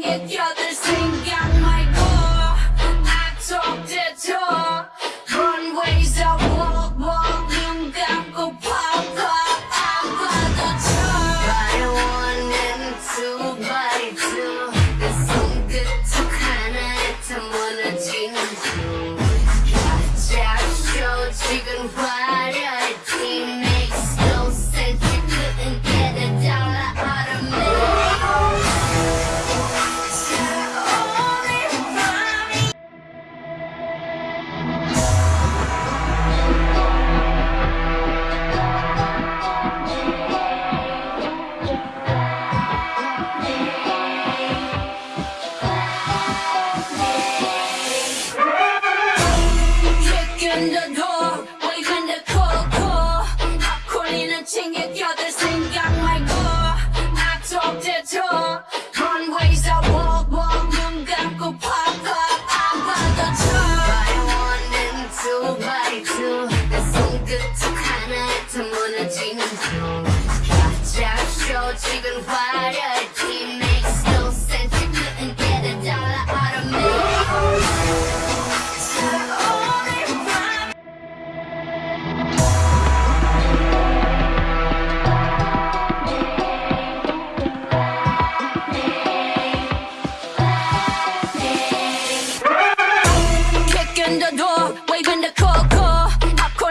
Get your thing, got my core. I talk to. 던져둬 보이밴드 콜콜 핫콜리는 챙겨겨들 생각 말고 악속 제쳐 runway에서 walk 눈 감고 pop up 안 받아줘 By one and two by two 내 손끝 하나에 더 무너지는 중 가짜 쇼 지금 화려